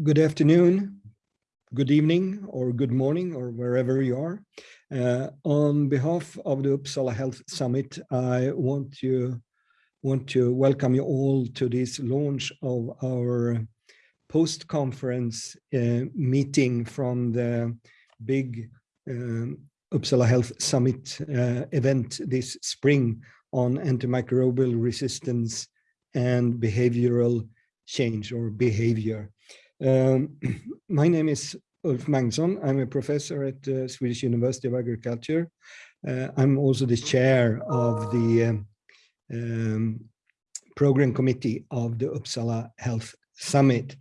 good afternoon, good evening, or good morning, or wherever you are. Uh, on behalf of the Uppsala Health Summit, I want to want to welcome you all to this launch of our post-conference uh, meeting from the big um, Uppsala Health Summit uh, event this spring on antimicrobial resistance and behavioral change or behavior. Um, my name is Ulf Magnusson. I'm a professor at the uh, Swedish University of Agriculture. Uh, I'm also the chair of the um, program committee of the Uppsala Health Summit.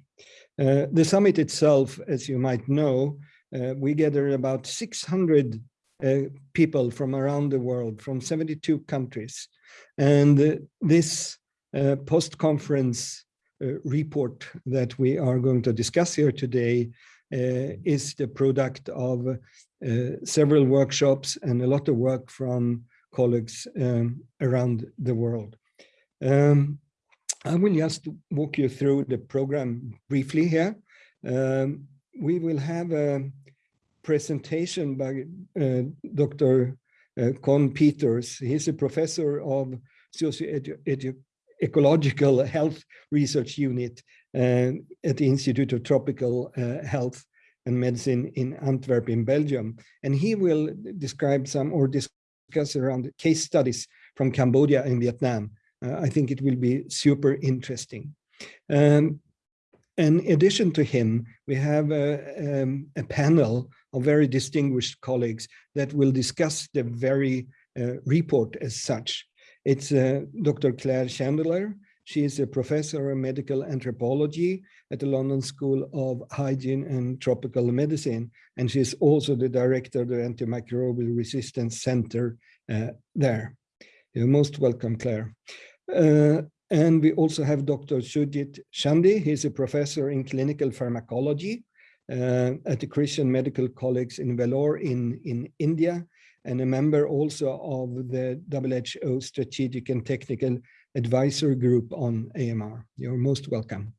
Uh, the summit itself, as you might know, uh, we gather about 600 uh, people from around the world, from 72 countries. And uh, this post-conference report that we are going to discuss here today uh, is the product of uh, several workshops and a lot of work from colleagues um, around the world. Um, I will just walk you through the program briefly here. Um, we will have a presentation by uh, Dr. Uh, Koen Peeters. He's a professor of socio-edu ecological health research unit uh, at the Institute of Tropical uh, Health and Medicine in Antwerp in Belgium. And he will describe some or discuss around case studies from Cambodia and Vietnam. Uh, I think it will be super interesting. Um, in addition to him, we have a, um, a, panel of very distinguished colleagues that will discuss the very uh, report as such. It's uh, Dr. Claire Chandler. She is a professor of medical anthropology at the London School of Hygiene and Tropical Medicine. And she's also the director of the Antimicrobial Resistance Center uh, there. You're most welcome, Claire. Uh, and we also have Dr. Sujit Chandy. He's a professor in clinical pharmacology uh, at the Christian Medical College in Vellore in, in India and a member also of the WHO Strategic and Technical Advisory Group on AMR. You're most welcome.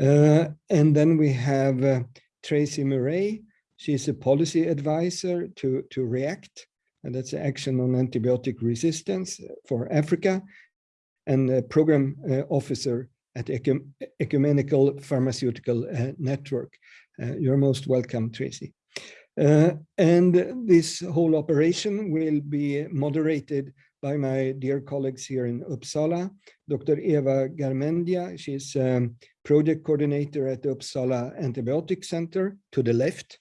Uh, and then we have uh, Tracy Murray. She's a policy advisor to, to REACT, and that's Action on Antibiotic Resistance for Africa, and a program uh, officer at Ecumenical Pharmaceutical uh, Network. Uh, you're most welcome, Tracy. Uh, and this whole operation will be moderated by my dear colleagues here in Uppsala, Dr. Eva Garmendia. She's um, project coordinator at the Uppsala Antibiotic Center to the left.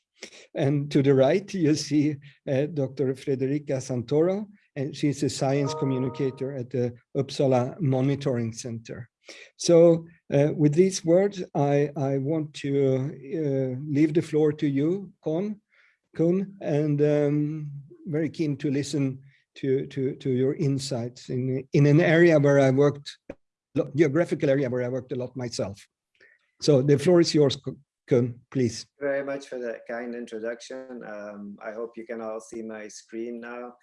And to the right, you see uh, Dr. Federica Santoro, and she's a science communicator at the Uppsala Monitoring Center. So uh, with these words, I, I want to uh, leave the floor to you, Koen, Koen, and um, very keen to listen to, to, to your insights in, in an area where I worked, geographical area where I worked a lot myself. So the floor is yours, Koen, please. Thank you Very much for that kind introduction. Um, I hope you can all see my screen now.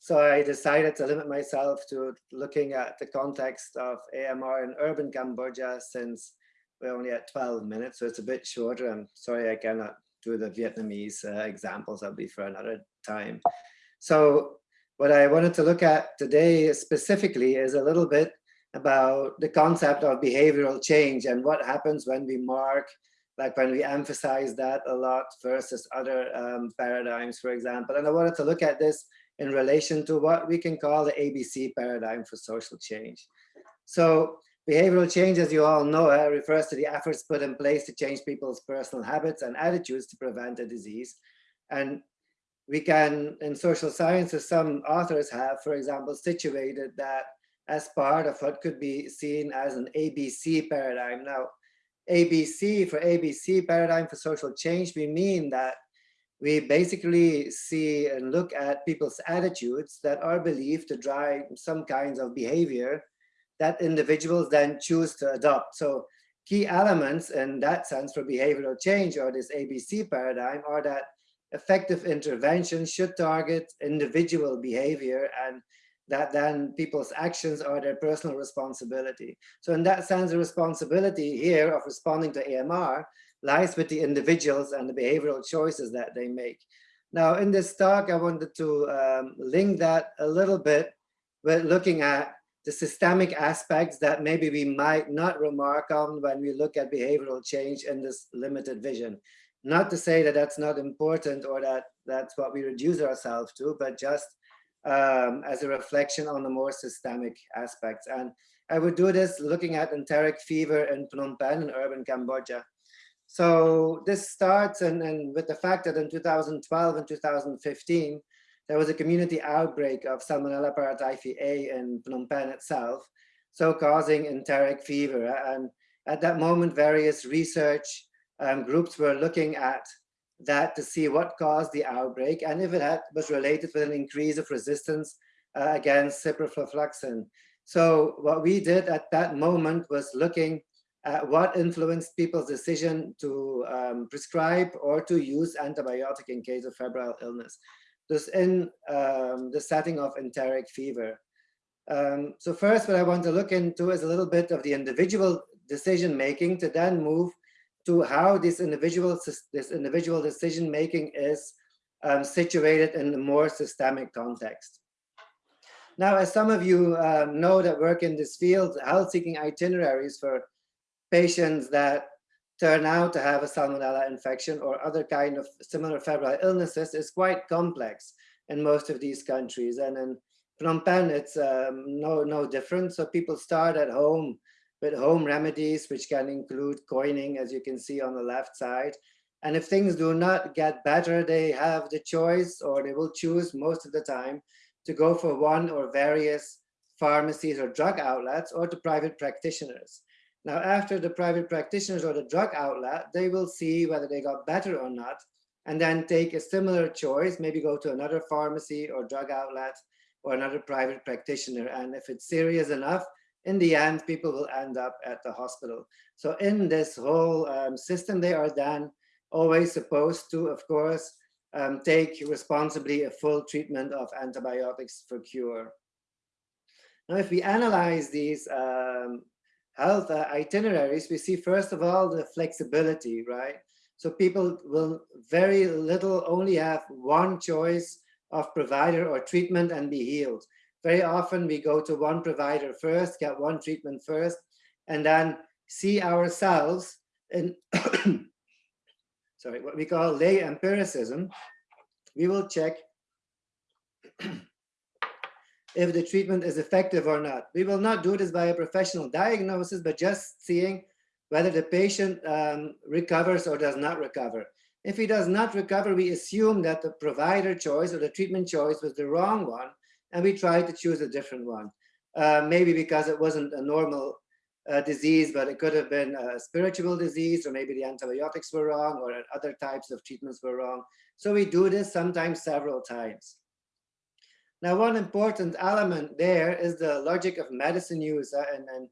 So I decided to limit myself to looking at the context of AMR in urban Cambodia since we're only at 12 minutes, so it's a bit shorter. I'm sorry I cannot to the Vietnamese uh, examples, that'll be for another time. So what I wanted to look at today specifically is a little bit about the concept of behavioral change and what happens when we mark, like when we emphasize that a lot versus other um, paradigms, for example. And I wanted to look at this in relation to what we can call the ABC paradigm for social change. So Behavioral change, as you all know, uh, refers to the efforts put in place to change people's personal habits and attitudes to prevent a disease. And we can, in social sciences, some authors have, for example, situated that as part of what could be seen as an ABC paradigm. Now, ABC for ABC paradigm for social change, we mean that we basically see and look at people's attitudes that are believed to drive some kinds of behavior that individuals then choose to adopt. So key elements in that sense for behavioral change or this ABC paradigm are that effective intervention should target individual behavior and that then people's actions are their personal responsibility. So in that sense, the responsibility here of responding to AMR lies with the individuals and the behavioral choices that they make. Now, in this talk, I wanted to um, link that a little bit with looking at the systemic aspects that maybe we might not remark on when we look at behavioral change in this limited vision. Not to say that that's not important or that that's what we reduce ourselves to, but just um, as a reflection on the more systemic aspects. And I would do this looking at enteric fever in Phnom Penh in urban Cambodia. So this starts and, and with the fact that in 2012 and 2015, there was a community outbreak of Salmonella paratyphi A in Phnom Penh itself, so causing enteric fever. And at that moment, various research um, groups were looking at that to see what caused the outbreak and if it had, was related with an increase of resistance uh, against ciprofloxacin. So what we did at that moment was looking at what influenced people's decision to um, prescribe or to use antibiotic in case of febrile illness. This in um, the setting of enteric fever. Um, so first, what I want to look into is a little bit of the individual decision making to then move to how this individual this individual decision making is um, situated in a more systemic context. Now, as some of you uh, know that work in this field, health-seeking itineraries for patients that turn out to have a salmonella infection or other kind of similar febrile illnesses is quite complex in most of these countries. And in Phnom Penh, it's um, no, no different. So people start at home with home remedies, which can include coining, as you can see on the left side. And if things do not get better, they have the choice or they will choose most of the time to go for one or various pharmacies or drug outlets or to private practitioners. Now, after the private practitioners or the drug outlet, they will see whether they got better or not, and then take a similar choice, maybe go to another pharmacy or drug outlet or another private practitioner. And if it's serious enough, in the end, people will end up at the hospital. So in this whole um, system, they are then always supposed to, of course, um, take responsibly a full treatment of antibiotics for cure. Now, if we analyze these um, health uh, itineraries, we see, first of all, the flexibility, right? So people will very little only have one choice of provider or treatment and be healed. Very often we go to one provider first, get one treatment first, and then see ourselves in, sorry, what we call lay empiricism. We will check if the treatment is effective or not. We will not do this by a professional diagnosis, but just seeing whether the patient um, recovers or does not recover. If he does not recover, we assume that the provider choice or the treatment choice was the wrong one, and we try to choose a different one. Uh, maybe because it wasn't a normal uh, disease, but it could have been a spiritual disease, or maybe the antibiotics were wrong, or other types of treatments were wrong. So we do this sometimes several times. Now, one important element there is the logic of medicine use and, and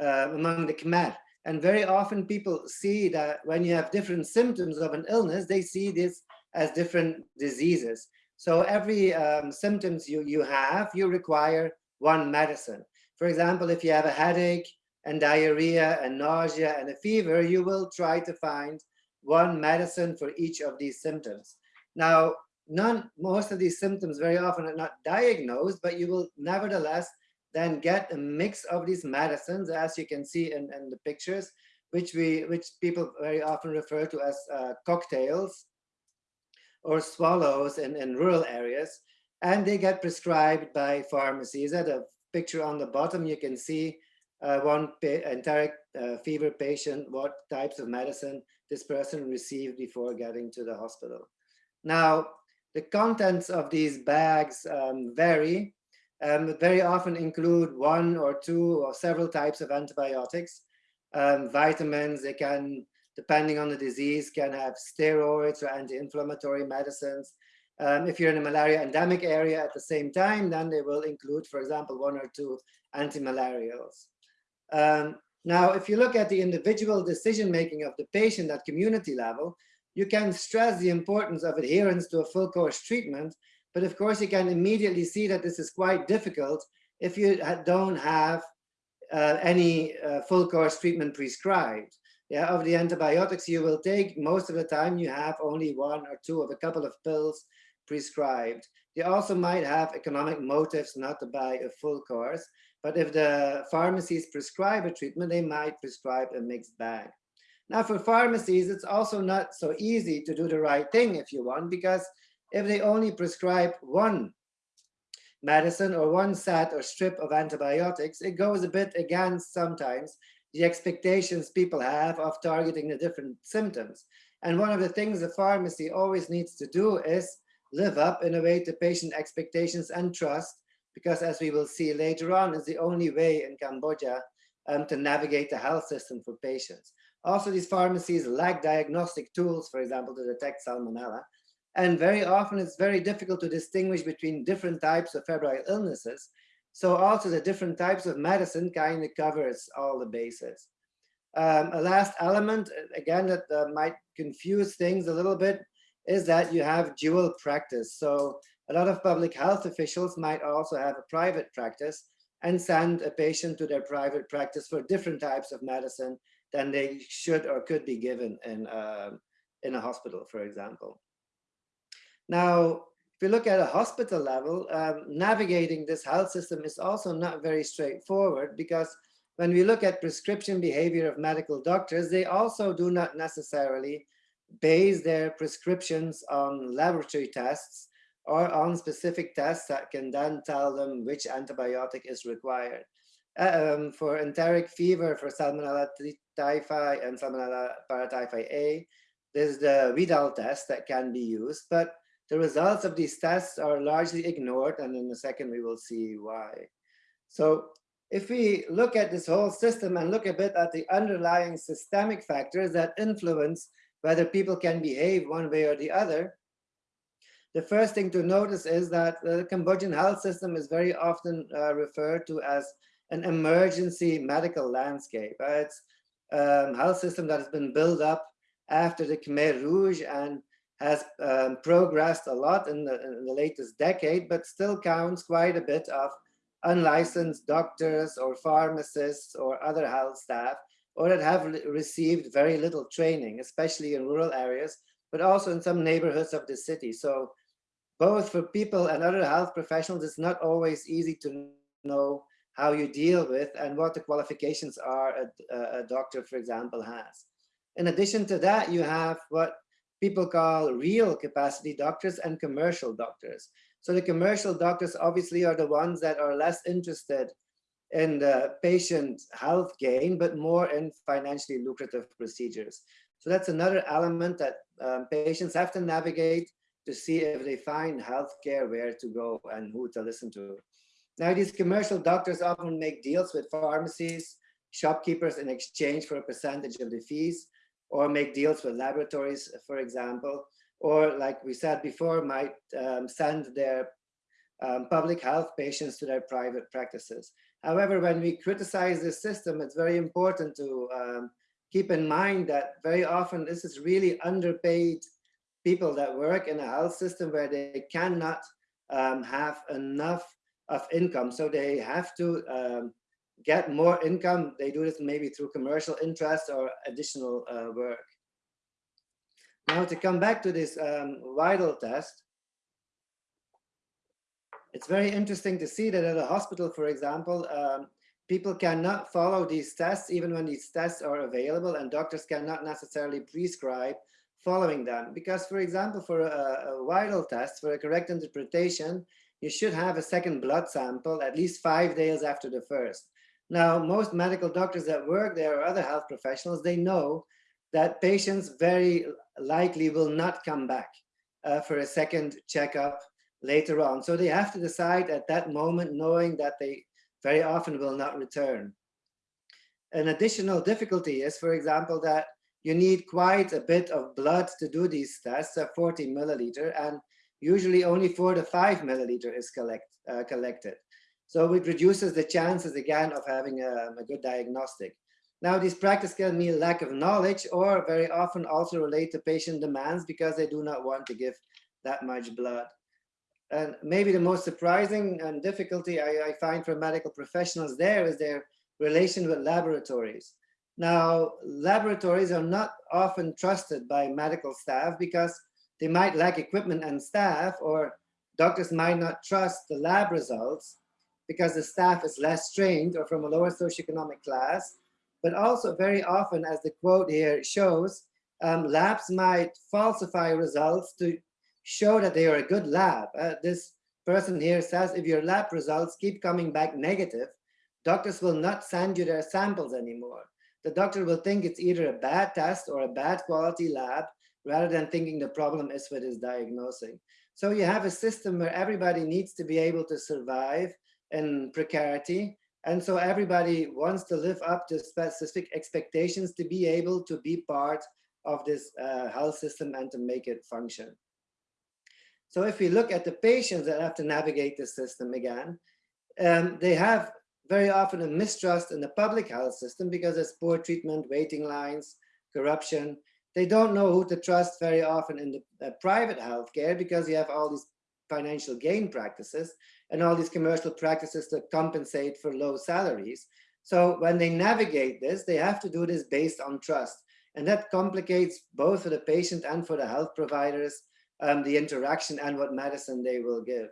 uh, among the Khmer. And very often people see that when you have different symptoms of an illness, they see this as different diseases. So every um, symptoms you, you have, you require one medicine. For example, if you have a headache and diarrhea and nausea and a fever, you will try to find one medicine for each of these symptoms. Now, none, most of these symptoms very often are not diagnosed, but you will nevertheless then get a mix of these medicines, as you can see in, in the pictures, which we, which people very often refer to as uh, cocktails or swallows in, in rural areas, and they get prescribed by pharmacies. At a picture on the bottom, you can see uh, one enteric uh, fever patient, what types of medicine this person received before getting to the hospital. Now, the contents of these bags um, vary, um, very often include one or two or several types of antibiotics, um, vitamins, they can depending on the disease, can have steroids or anti-inflammatory medicines. Um, if you're in a malaria endemic area at the same time, then they will include, for example, one or two anti-malarials. Um, now, if you look at the individual decision-making of the patient at community level, you can stress the importance of adherence to a full course treatment, but of course you can immediately see that this is quite difficult if you don't have uh, any uh, full course treatment prescribed. yeah, of the antibiotics you will take, most of the time you have only one or two of a couple of pills prescribed. You also might have economic motives not to buy a full course, but if the pharmacies prescribe a treatment, they might prescribe a mixed bag. Now for pharmacies, it's also not so easy to do the right thing if you want, because if they only prescribe one medicine or one set or strip of antibiotics, it goes a bit against sometimes the expectations people have of targeting the different symptoms. And one of the things the pharmacy always needs to do is live up in a way to patient expectations and trust, because as we will see later on, is the only way in Cambodia um, to navigate the health system for patients. Also, these pharmacies lack diagnostic tools, for example, to detect salmonella. And very often it's very difficult to distinguish between different types of febrile illnesses. So also the different types of medicine kind of covers all the bases. Um, a last element, again, that uh, might confuse things a little bit is that you have dual practice. So a lot of public health officials might also have a private practice and send a patient to their private practice for different types of medicine than they should or could be given in, uh, in a hospital, for example. Now, if you look at a hospital level, um, navigating this health system is also not very straightforward because when we look at prescription behavior of medical doctors, they also do not necessarily base their prescriptions on laboratory tests or on specific tests that can then tell them which antibiotic is required. Um, for enteric fever, for Salmonella typhi and Salmonella paratyphi A, there's the Widal test that can be used, but the results of these tests are largely ignored, and in a second we will see why. So if we look at this whole system and look a bit at the underlying systemic factors that influence whether people can behave one way or the other, the first thing to notice is that the Cambodian health system is very often uh, referred to as an emergency medical landscape. Uh, it's a um, health system that has been built up after the Khmer Rouge and has um, progressed a lot in the, in the latest decade, but still counts quite a bit of unlicensed doctors or pharmacists or other health staff or that have received very little training, especially in rural areas, but also in some neighborhoods of the city. So both for people and other health professionals, it's not always easy to know how you deal with and what the qualifications are a, a doctor, for example, has. In addition to that, you have what people call real capacity doctors and commercial doctors. So the commercial doctors obviously are the ones that are less interested in the patient health gain, but more in financially lucrative procedures. So that's another element that um, patients have to navigate to see if they find healthcare where to go and who to listen to. Now, these commercial doctors often make deals with pharmacies, shopkeepers in exchange for a percentage of the fees, or make deals with laboratories, for example, or like we said before, might um, send their um, public health patients to their private practices. However, when we criticize this system, it's very important to um, keep in mind that very often this is really underpaid people that work in a health system where they cannot um, have enough of income. So they have to um, get more income. They do this maybe through commercial interest or additional uh, work. Now to come back to this um, Widal test, it's very interesting to see that at a hospital, for example, um, people cannot follow these tests even when these tests are available and doctors cannot necessarily prescribe following them. Because, for example, for a, a Widal test, for a correct interpretation, you should have a second blood sample at least five days after the first. Now, most medical doctors that work there or other health professionals, they know that patients very likely will not come back uh, for a second checkup later on. So they have to decide at that moment, knowing that they very often will not return. An additional difficulty is, for example, that you need quite a bit of blood to do these tests, uh, 40 milliliter, and usually only four to five milliliter is collect, uh, collected. So it reduces the chances again of having a, a good diagnostic. Now, these practice can mean lack of knowledge or very often also relate to patient demands because they do not want to give that much blood. And maybe the most surprising and difficulty I, I find for medical professionals there is their relation with laboratories. Now, laboratories are not often trusted by medical staff because they might lack equipment and staff, or doctors might not trust the lab results because the staff is less trained or from a lower socioeconomic class. But also very often, as the quote here shows, um, labs might falsify results to show that they are a good lab. Uh, this person here says, if your lab results keep coming back negative, doctors will not send you their samples anymore. The doctor will think it's either a bad test or a bad quality lab, rather than thinking the problem is with his diagnosing. So you have a system where everybody needs to be able to survive in precarity. And so everybody wants to live up to specific expectations to be able to be part of this uh, health system and to make it function. So if we look at the patients that have to navigate the system again, um, they have very often a mistrust in the public health system because there's poor treatment, waiting lines, corruption. They don't know who to trust very often in the uh, private healthcare because you have all these financial gain practices and all these commercial practices that compensate for low salaries. So when they navigate this, they have to do this based on trust. And that complicates both for the patient and for the health providers, um, the interaction and what medicine they will give.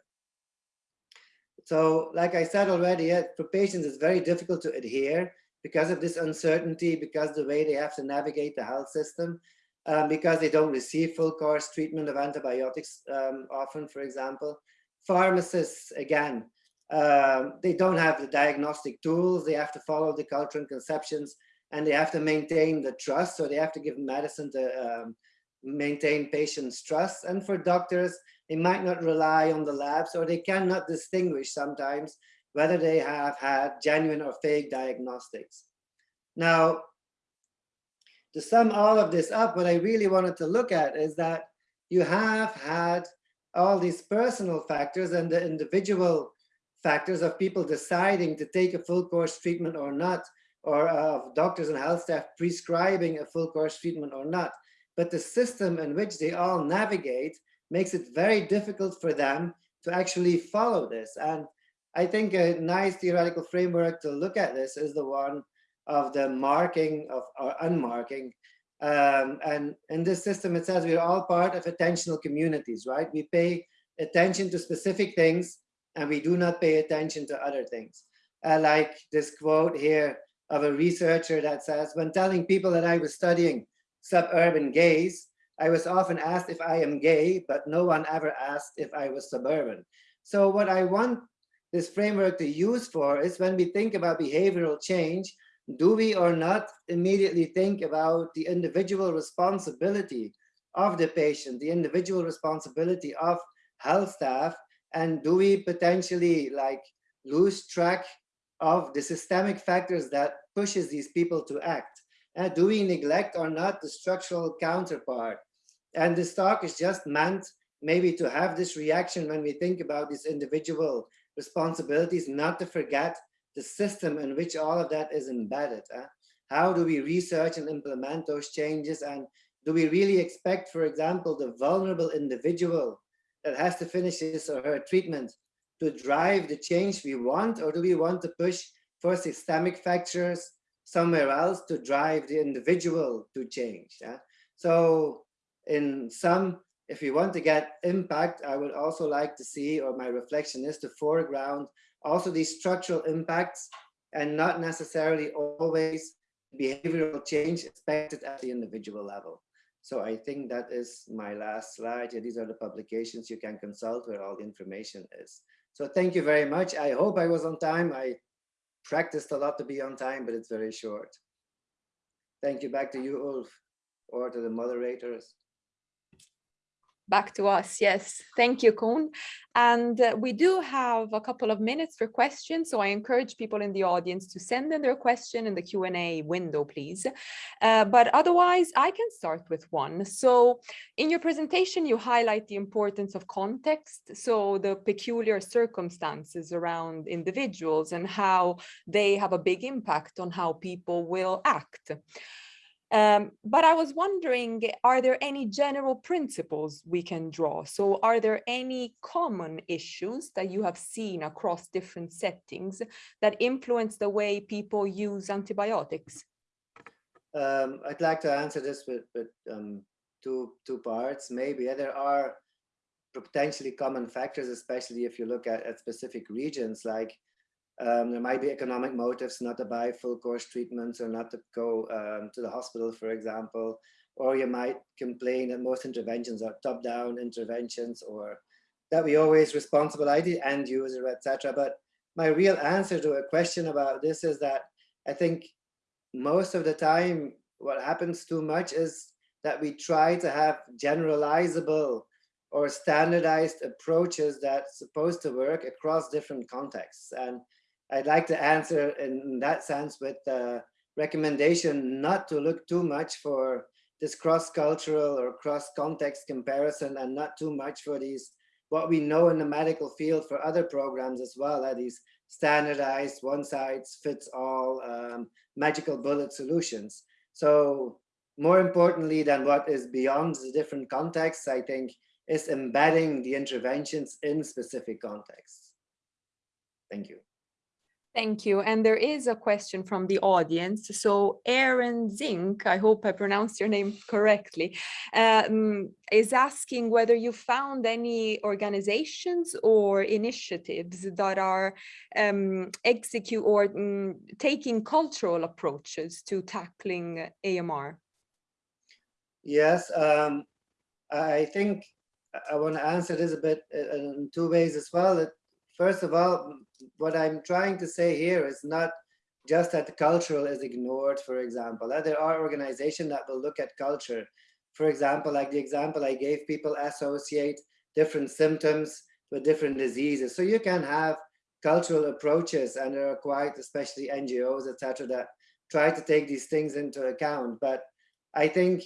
So like I said already, for patients, it's very difficult to adhere because of this uncertainty, because the way they have to navigate the health system, um, because they don't receive full course treatment of antibiotics um, often, for example. Pharmacists, again, um, they don't have the diagnostic tools. They have to follow the culture and conceptions and they have to maintain the trust. So they have to give medicine to um, maintain patients' trust. And for doctors, they might not rely on the labs or they cannot distinguish sometimes whether they have had genuine or fake diagnostics. Now, to sum all of this up, what I really wanted to look at is that you have had all these personal factors and the individual factors of people deciding to take a full course treatment or not or of doctors and health staff prescribing a full course treatment or not. But the system in which they all navigate makes it very difficult for them to actually follow this. And I think a nice theoretical framework to look at this is the one of the marking of or unmarking. Um, and in this system, it says we're all part of attentional communities, right? We pay attention to specific things and we do not pay attention to other things. Uh, like this quote here, of a researcher that says, when telling people that I was studying suburban gays, I was often asked if I am gay, but no one ever asked if I was suburban. So what I want this framework to use for is when we think about behavioral change, do we or not immediately think about the individual responsibility of the patient, the individual responsibility of health staff, and do we potentially like lose track of the systemic factors that pushes these people to act. Uh, do we neglect or not the structural counterpart? And this talk is just meant maybe to have this reaction when we think about these individual responsibilities, not to forget the system in which all of that is embedded. Uh? How do we research and implement those changes? And do we really expect, for example, the vulnerable individual that has to finish his or her treatment to drive the change we want, or do we want to push for systemic factors somewhere else to drive the individual to change? Yeah? So in some, if we want to get impact, I would also like to see, or my reflection is to foreground also these structural impacts and not necessarily always behavioral change expected at the individual level. So I think that is my last slide. Yeah, these are the publications you can consult where all the information is. So thank you very much. I hope I was on time. I practiced a lot to be on time, but it's very short. Thank you. Back to you, Ulf, or to the moderators back to us. Yes, thank you, Koen. And uh, we do have a couple of minutes for questions, so I encourage people in the audience to send in their question in the Q&A window, please. Uh, but otherwise, I can start with one. So in your presentation, you highlight the importance of context, so the peculiar circumstances around individuals and how they have a big impact on how people will act. Um, but I was wondering, are there any general principles we can draw? So are there any common issues that you have seen across different settings that influence the way people use antibiotics? Um, I'd like to answer this with, with um, two, two parts. Maybe yeah, there are potentially common factors, especially if you look at, at specific regions, like um, there might be economic motives not to buy full course treatments or not to go um, to the hospital, for example, or you might complain that most interventions are top-down interventions or that we always responsible the end user, etc. But my real answer to a question about this is that I think most of the time what happens too much is that we try to have generalizable or standardized approaches that's supposed to work across different contexts. And I'd like to answer in that sense with the recommendation not to look too much for this cross-cultural or cross-context comparison and not too much for these what we know in the medical field for other programs as well, are these standardized one size fits all um, magical bullet solutions. So more importantly than what is beyond the different contexts, I think is embedding the interventions in specific contexts. Thank you. Thank you. And there is a question from the audience. So Aaron Zink, I hope I pronounced your name correctly, um, is asking whether you found any organizations or initiatives that are um, execute or um, taking cultural approaches to tackling AMR. Yes, um, I think I want to answer this a bit uh, in two ways as well. First of all, what I'm trying to say here is not just that cultural is ignored, for example. Uh, there are organizations that will look at culture. For example, like the example I gave, people associate different symptoms with different diseases. So you can have cultural approaches and there are quite, especially NGOs, etc., that try to take these things into account. But I think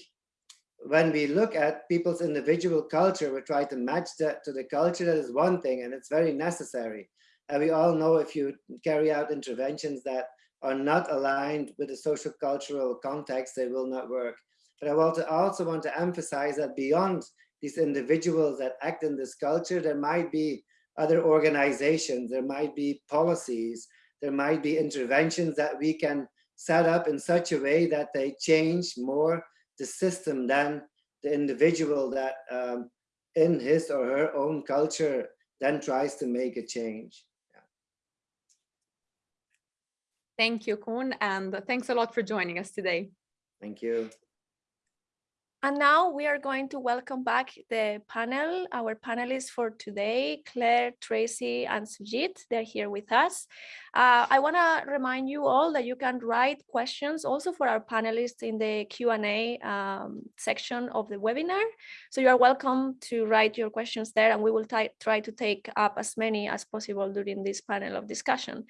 when we look at people's individual culture, we try to match that to the culture. That is one thing, and it's very necessary. And we all know if you carry out interventions that are not aligned with the social cultural context, they will not work. But I want to also want to emphasize that beyond these individuals that act in this culture, there might be other organizations, there might be policies, there might be interventions that we can set up in such a way that they change more the system than the individual that um, in his or her own culture then tries to make a change. Yeah. Thank you, Koen, and thanks a lot for joining us today. Thank you. And now we are going to welcome back the panel, our panelists for today, Claire, Tracy, and Sujit. They're here with us. Uh, I want to remind you all that you can write questions also for our panelists in the Q&A um, section of the webinar. So you are welcome to write your questions there and we will try to take up as many as possible during this panel of discussion.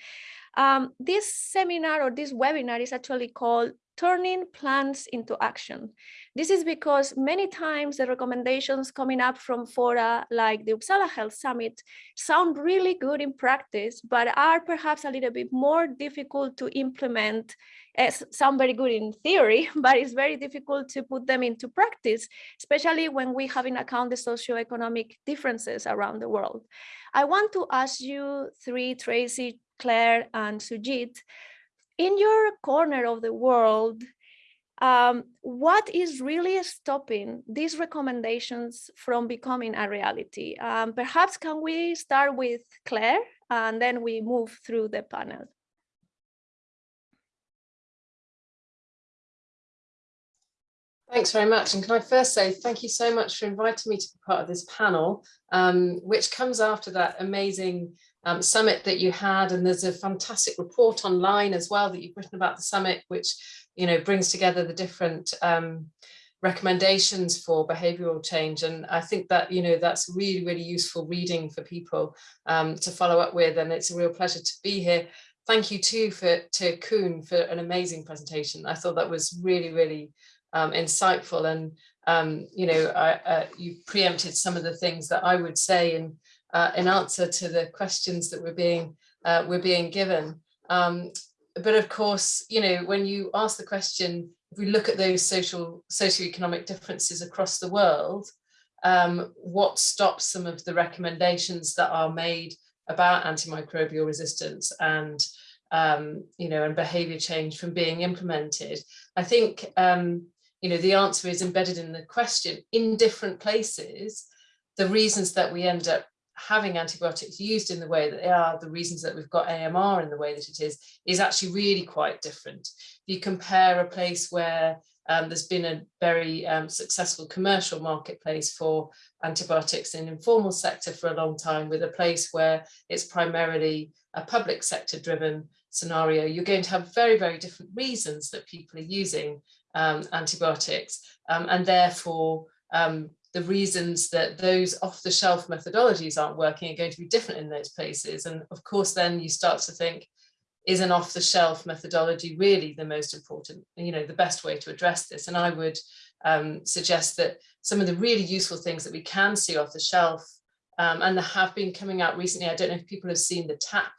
Um, this seminar or this webinar is actually called turning plans into action. This is because many times the recommendations coming up from fora like the Uppsala Health Summit sound really good in practice, but are perhaps a little bit more difficult to implement eh, as sound very good in theory, but it's very difficult to put them into practice, especially when we have in account the socioeconomic differences around the world. I want to ask you three, Tracy, Claire, and Sujit, in your corner of the world, um, what is really stopping these recommendations from becoming a reality? Um, perhaps can we start with Claire and then we move through the panel. Thanks very much. And can I first say thank you so much for inviting me to be part of this panel, um, which comes after that amazing um, summit that you had. And there's a fantastic report online as well that you've written about the summit, which you know brings together the different um, recommendations for behavioral change. And I think that, you know, that's really, really useful reading for people um, to follow up with. And it's a real pleasure to be here. Thank you too for to Koen for an amazing presentation. I thought that was really, really um, insightful. And, um, you know, I, uh, you preempted some of the things that I would say in uh, in answer to the questions that were being uh, were being given. Um, but of course, you know, when you ask the question, if we look at those social socioeconomic differences across the world, um, what stops some of the recommendations that are made about antimicrobial resistance and um, you know, and behavior change from being implemented. I think, um, you know, the answer is embedded in the question in different places, the reasons that we end up having antibiotics used in the way that they are, the reasons that we've got AMR in the way that it is, is actually really quite different. If you compare a place where um, there's been a very um, successful commercial marketplace for antibiotics in informal sector for a long time with a place where it's primarily a public sector driven scenario, you're going to have very, very different reasons that people are using um, antibiotics um, and therefore um, the reasons that those off-the-shelf methodologies aren't working are going to be different in those places. And of course, then you start to think, is an off-the-shelf methodology really the most important, you know, the best way to address this? And I would um, suggest that some of the really useful things that we can see off the shelf um, and that have been coming out recently, I don't know if people have seen the TAP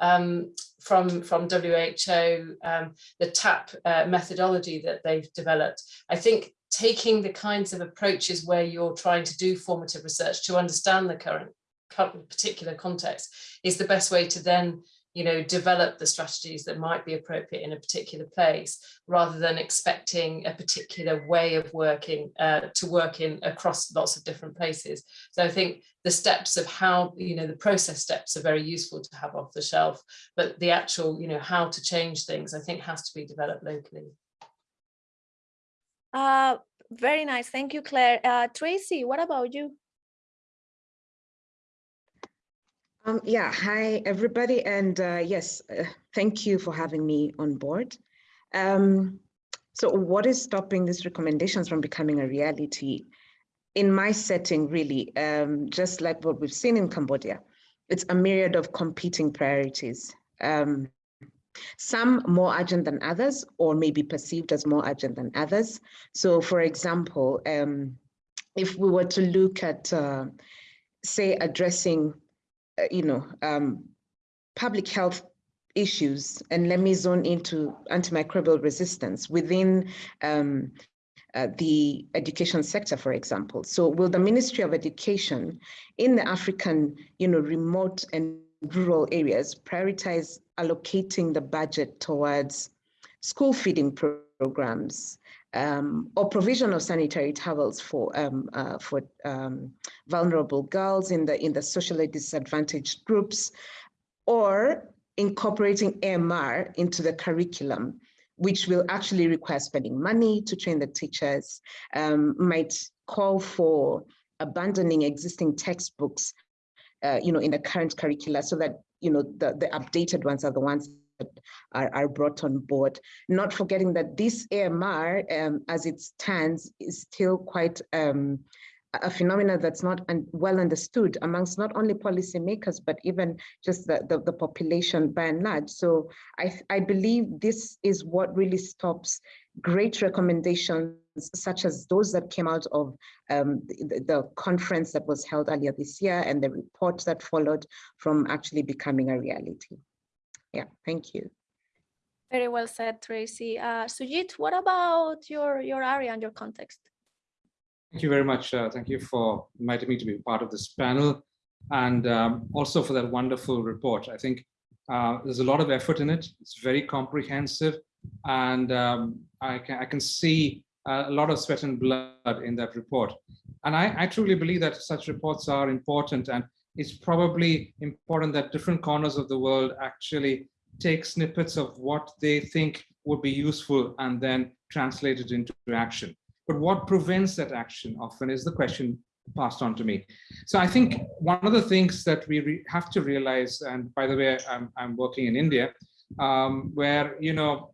um, from, from WHO, um, the TAP uh, methodology that they've developed. I think taking the kinds of approaches where you're trying to do formative research to understand the current, current particular context is the best way to then you know, develop the strategies that might be appropriate in a particular place, rather than expecting a particular way of working uh, to work in across lots of different places. So I think the steps of how, you know, the process steps are very useful to have off the shelf, but the actual, you know, how to change things, I think has to be developed locally. Uh, very nice. Thank you, Claire. Uh, Tracy, what about you? Um, yeah, hi everybody, and uh, yes, uh, thank you for having me on board. Um, so what is stopping these recommendations from becoming a reality? In my setting, really, um, just like what we've seen in Cambodia, it's a myriad of competing priorities. Um, some more urgent than others, or maybe perceived as more urgent than others. So for example, um, if we were to look at, uh, say, addressing uh, you know, um, public health issues, and let me zone into antimicrobial resistance within um, uh, the education sector, for example. So will the Ministry of Education in the African, you know, remote and rural areas prioritize allocating the budget towards school feeding programs, um, or provision of sanitary towels for um, uh, for um, vulnerable girls in the in the socially disadvantaged groups, or incorporating AMR into the curriculum, which will actually require spending money to train the teachers, um, might call for abandoning existing textbooks, uh, you know, in the current curricula, so that you know the the updated ones are the ones that are, are brought on board. Not forgetting that this AMR, um, as it stands, is still quite um, a phenomenon that's not un well understood amongst not only policymakers, but even just the, the, the, population by and large. So I, I believe this is what really stops great recommendations such as those that came out of um, the, the, conference that was held earlier this year and the report that followed from actually becoming a reality. Yeah, thank you. Very well said, Tracy. Uh, Sujit, what about your, your area and your context? Thank you very much. Uh, thank you for inviting me to be part of this panel and um, also for that wonderful report. I think uh, there's a lot of effort in it. It's very comprehensive and um, I, can, I can see a lot of sweat and blood in that report. And I, I truly believe that such reports are important and it's probably important that different corners of the world actually take snippets of what they think would be useful and then translate it into action. But what prevents that action often is the question passed on to me. So I think one of the things that we have to realize, and by the way, I'm, I'm working in India, um, where, you know,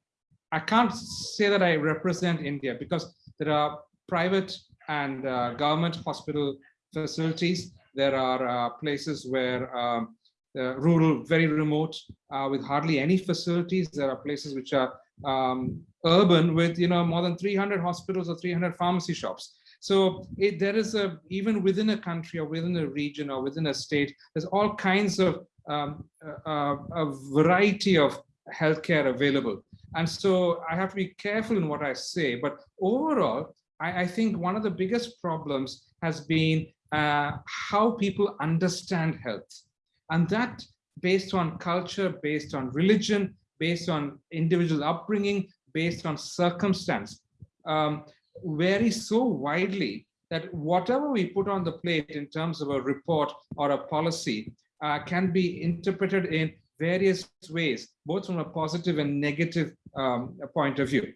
I can't say that I represent India because there are private and uh, government hospital facilities there are uh, places where um, rural, very remote, uh, with hardly any facilities. There are places which are um, urban with, you know, more than 300 hospitals or 300 pharmacy shops. So it, there is a, even within a country or within a region or within a state, there's all kinds of um, uh, a variety of healthcare available. And so I have to be careful in what I say, but overall, I, I think one of the biggest problems has been uh, how people understand health. And that based on culture, based on religion, based on individual upbringing, based on circumstance, um, vary so widely that whatever we put on the plate in terms of a report or a policy uh, can be interpreted in various ways, both from a positive and negative um, point of view.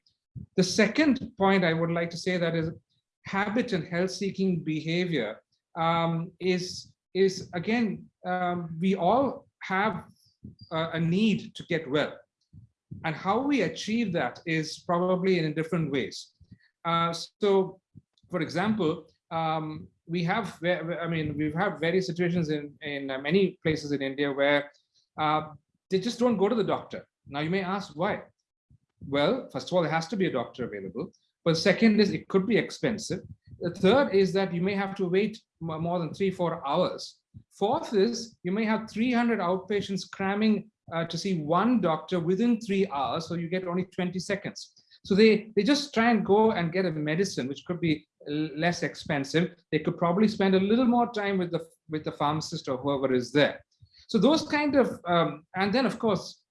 The second point I would like to say that is habit and health-seeking behavior um, is, is again, um, we all have a need to get well. And how we achieve that is probably in different ways. Uh, so, for example, um, we have, I mean, we've had various situations in, in uh, many places in India where uh, they just don't go to the doctor. Now you may ask why. Well, first of all, there has to be a doctor available. But second is it could be expensive. The third is that you may have to wait more than three, four hours. Fourth is you may have 300 outpatients cramming uh, to see one doctor within three hours, so you get only 20 seconds. So they, they just try and go and get a medicine, which could be less expensive. They could probably spend a little more time with the, with the pharmacist or whoever is there. So those kind of, um, and then of course,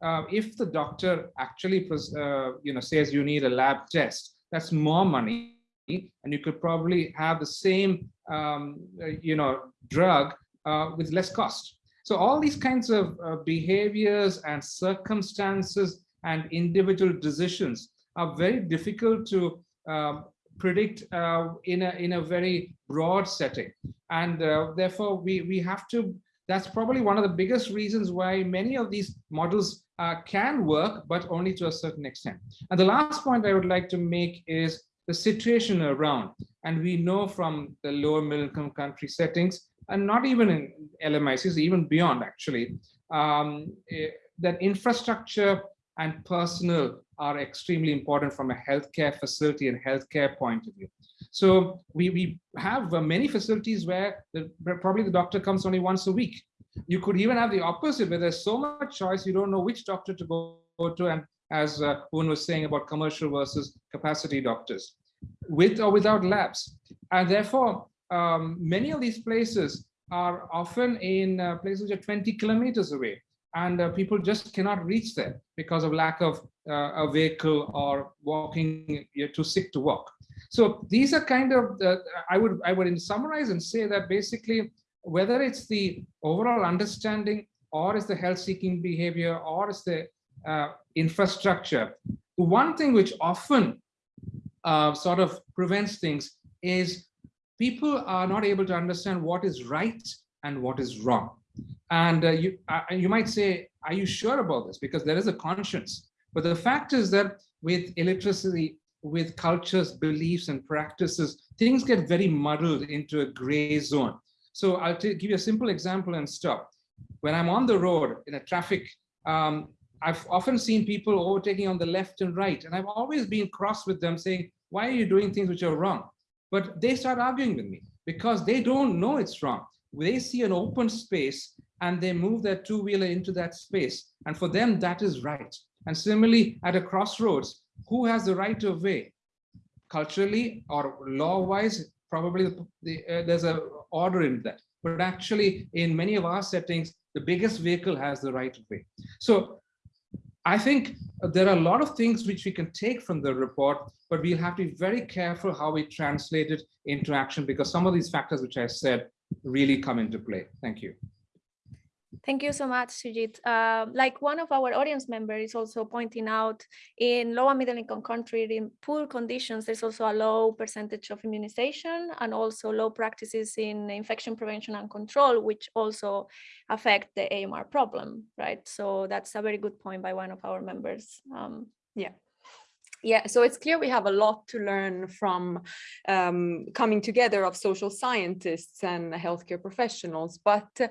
uh, if the doctor actually, uh, you know, says you need a lab test, that's more money, and you could probably have the same, um, uh, you know, drug uh, with less cost. So all these kinds of uh, behaviors and circumstances and individual decisions are very difficult to um, predict uh, in a in a very broad setting, and uh, therefore we we have to. That's probably one of the biggest reasons why many of these models uh, can work, but only to a certain extent. And the last point I would like to make is the situation around. And we know from the lower middle income country settings, and not even in LMICs, even beyond actually, um, eh, that infrastructure and personnel are extremely important from a healthcare facility and healthcare point of view. So we, we have uh, many facilities where, the, probably the doctor comes only once a week. You could even have the opposite where there's so much choice, you don't know which doctor to go, go to. And as uh, was saying about commercial versus capacity doctors, with or without labs. And therefore, um, many of these places are often in uh, places which are 20 kilometers away and uh, people just cannot reach there because of lack of uh, a vehicle or walking you're too sick to walk. So these are kind of i would i would summarize and say that basically whether it's the overall understanding or it's the health seeking behavior or it's the uh, infrastructure one thing which often uh, sort of prevents things is people are not able to understand what is right and what is wrong and uh, you, uh, you might say, are you sure about this? Because there is a conscience. But the fact is that with illiteracy, with cultures, beliefs, and practices, things get very muddled into a gray zone. So I'll give you a simple example and stop. When I'm on the road in a traffic, um, I've often seen people overtaking on the left and right, and I've always been cross with them saying, why are you doing things which are wrong? But they start arguing with me because they don't know it's wrong. They see an open space and they move their two-wheeler into that space. And for them, that is right. And similarly, at a crossroads, who has the right of way? Culturally or law-wise, probably the, the, uh, there's a order in that. But actually, in many of our settings, the biggest vehicle has the right of way. So I think there are a lot of things which we can take from the report, but we'll have to be very careful how we translate it into action because some of these factors which I said really come into play. Thank you. Thank you so much, Sujit. Uh, like one of our audience members is also pointing out, in low and middle income countries, in poor conditions, there's also a low percentage of immunization and also low practices in infection prevention and control, which also affect the AMR problem, right? So that's a very good point by one of our members. Um, yeah. Yeah, so it's clear we have a lot to learn from um, coming together of social scientists and healthcare professionals. But uh,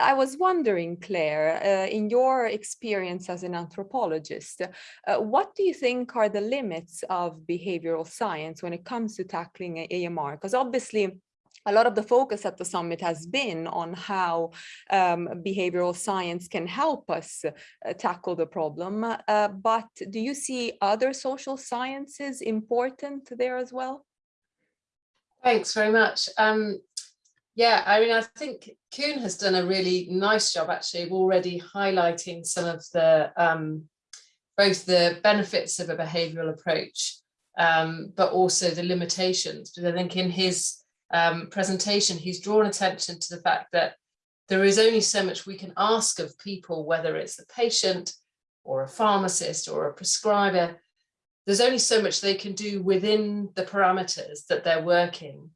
I was wondering, Claire, uh, in your experience as an anthropologist, uh, what do you think are the limits of behavioral science when it comes to tackling AMR? Because obviously, a lot of the focus at the summit has been on how um, behavioral science can help us uh, tackle the problem. Uh, but do you see other social sciences important there as well? Thanks very much. Um, Yeah, I mean, I think Koen has done a really nice job actually of already highlighting some of the um, both the benefits of a behavioural approach, um, but also the limitations. Because I think in his um, presentation, he's drawn attention to the fact that there is only so much we can ask of people, whether it's the patient or a pharmacist or a prescriber, there's only so much they can do within the parameters that they're working.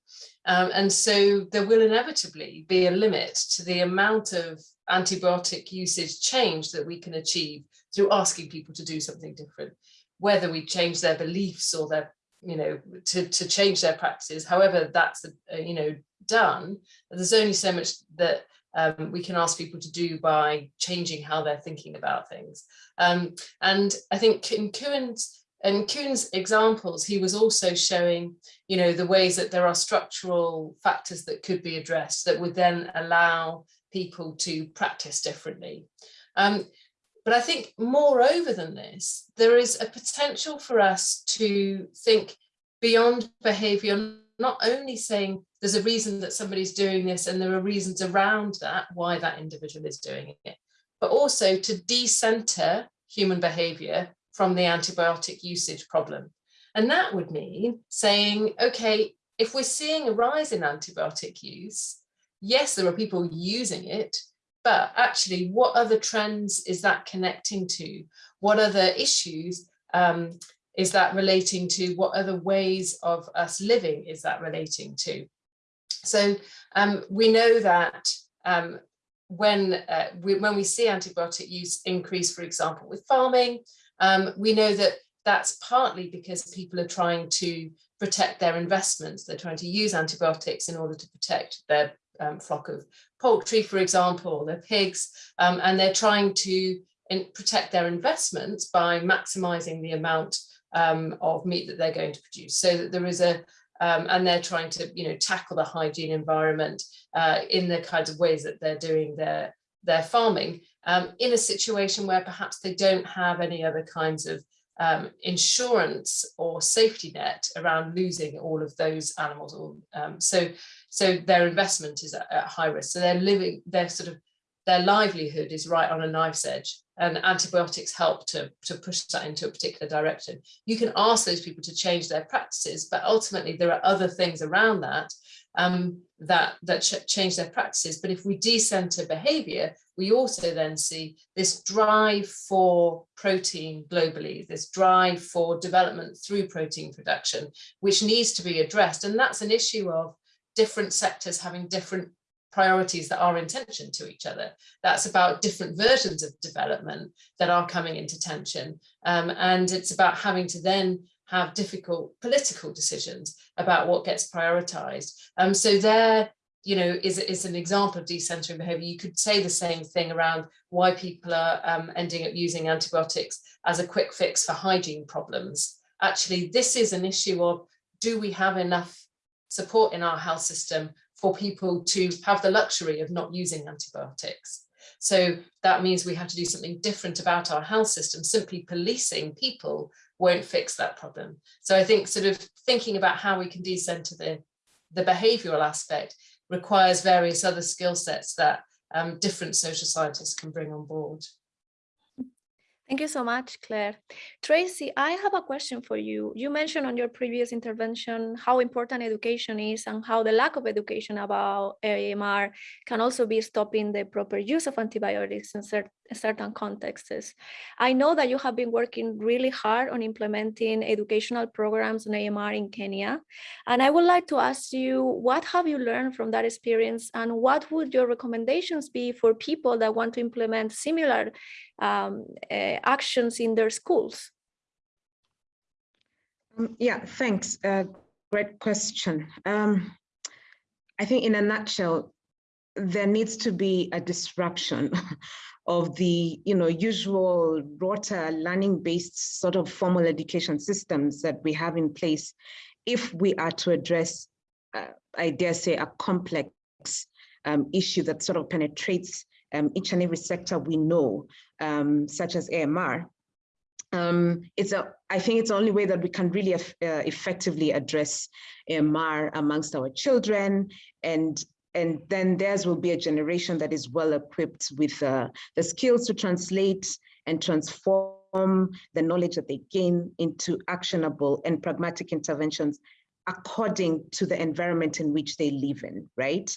Um, and so there will inevitably be a limit to the amount of antibiotic usage change that we can achieve through asking people to do something different, whether we change their beliefs or their, you know, to, to change their practices, however that's, uh, you know, done, there's only so much that um, we can ask people to do by changing how they're thinking about things. Um, and I think in Koen's, in Koen's examples, he was also showing, you know, the ways that there are structural factors that could be addressed that would then allow people to practice differently. Um, but I think moreover than this, there is a potential for us to think beyond behavior, not only saying there's a reason that somebody's doing this and there are reasons around that, why that individual is doing it, but also to decenter human behavior from the antibiotic usage problem. And that would mean saying, okay, if we're seeing a rise in antibiotic use, yes, there are people using it, but actually what other trends is that connecting to? What other issues um, is that relating to? What other ways of us living is that relating to? So um, we know that um, when, uh, we, when we see antibiotic use increase, for example, with farming, um, we know that that's partly because people are trying to protect their investments. They're trying to use antibiotics in order to protect their um, flock of poultry, for example, their pigs, um, and they're trying to protect their investments by maximizing the amount um, of meat that they're going to produce. So that there is a, um, and they're trying to, you know, tackle the hygiene environment uh, in the kinds of ways that they're doing their, their farming um, in a situation where perhaps they don't have any other kinds of um, insurance or safety net around losing all of those animals. Um, so, so their investment is at, at high risk. So they're living, their sort of, their livelihood is right on a knife's edge and antibiotics help to, to push that into a particular direction. You can ask those people to change their practices, but ultimately there are other things around that um, that, that ch change their practices. But if we decenter behavior, we also then see this drive for protein globally, this drive for development through protein production, which needs to be addressed. And that's an issue of different sectors having different priorities that are in tension to each other. That's about different versions of development that are coming into tension. Um, and it's about having to then have difficult political decisions about what gets prioritized. Um, so there, you know, is, is an example of decentering behavior. You could say the same thing around why people are um, ending up using antibiotics as a quick fix for hygiene problems. Actually, this is an issue of do we have enough support in our health system for people to have the luxury of not using antibiotics. So that means we have to do something different about our health system. Simply policing people won't fix that problem. So I think sort of thinking about how we can decenter the, the behavioral aspect requires various other skill sets that um, different social scientists can bring on board. Thank you so much, Claire. Tracy, I have a question for you. You mentioned on your previous intervention how important education is and how the lack of education about AMR can also be stopping the proper use of antibiotics in certain certain contexts. I know that you have been working really hard on implementing educational programs on AMR in Kenya. And I would like to ask you, what have you learned from that experience and what would your recommendations be for people that want to implement similar um, uh, actions in their schools? Um, yeah, thanks. Uh, great question. Um, I think in a nutshell, there needs to be a disruption of the you know usual rota learning based sort of formal education systems that we have in place if we are to address uh, I dare say a complex um, issue that sort of penetrates um, each and every sector we know um, such as AMR um, it's a, I think it's the only way that we can really uh, effectively address AMR amongst our children and and then theirs will be a generation that is well equipped with uh, the skills to translate and transform the knowledge that they gain into actionable and pragmatic interventions according to the environment in which they live in, right?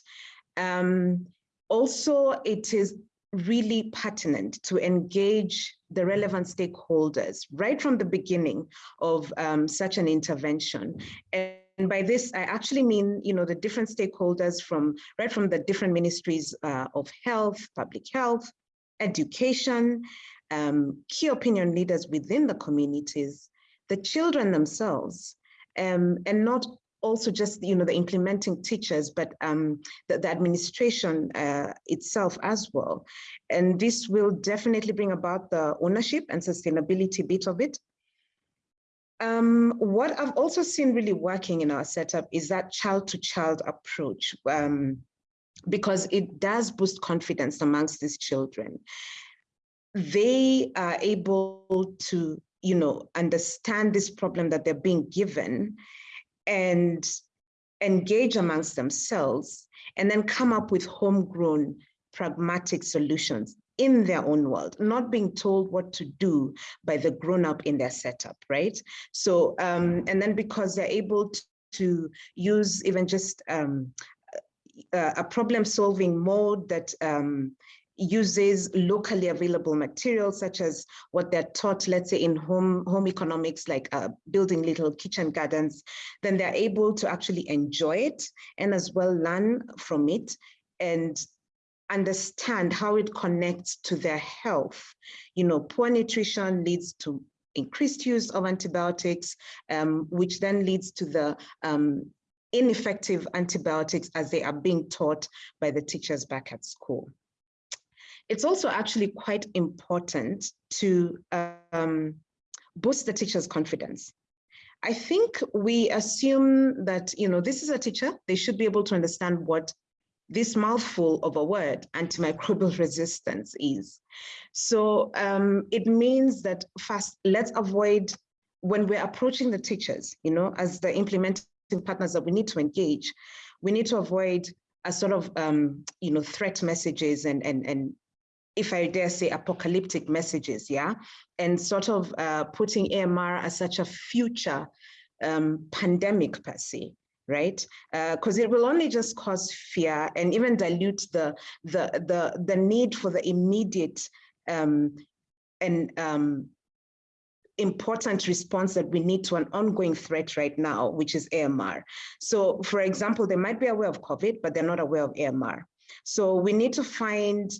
Um, also, it is really pertinent to engage the relevant stakeholders right from the beginning of um, such an intervention. And by this, I actually mean, you know, the different stakeholders from right from the different ministries uh, of health, public health, education, um, key opinion leaders within the communities, the children themselves, um, and not also just, you know, the implementing teachers, but um, the, the, administration uh, itself as well. And this will definitely bring about the ownership and sustainability bit of it, um, what I've also seen really working in our setup is that child-to-child -child approach, um, because it does boost confidence amongst these children. They are able to, you know, understand this problem that they're being given and engage amongst themselves and then come up with homegrown pragmatic solutions in their own world, not being told what to do by the grown up in their setup, right? So, um, and then because they're able to, use even just um, a, a problem solving mode that um, uses locally available materials such as what they're taught, let's say in home, home economics, like uh, building little kitchen gardens, then they're able to actually enjoy it and as well learn from it and understand how it connects to their health. You know, poor nutrition leads to increased use of antibiotics, um, which then leads to the um, ineffective antibiotics as they are being taught by the teachers back at school. It's also actually quite important to um, boost the teacher's confidence. I think we assume that, you know, this is a teacher, they should be able to understand what this mouthful of a word, antimicrobial resistance is. So um, it means that first, let's avoid when we're approaching the teachers, you know, as the implementing partners that we need to engage, we need to avoid a sort of, um, you know, threat messages and, and, and if I dare say, apocalyptic messages, yeah, and sort of uh, putting AMR as such a future um, pandemic per se right? Because uh, it will only just cause fear and even dilute the the the the need for the immediate um, and um, important response that we need to an ongoing threat right now, which is AMR. So, for example, they might be aware of COVID, but they're not aware of AMR. So we need to find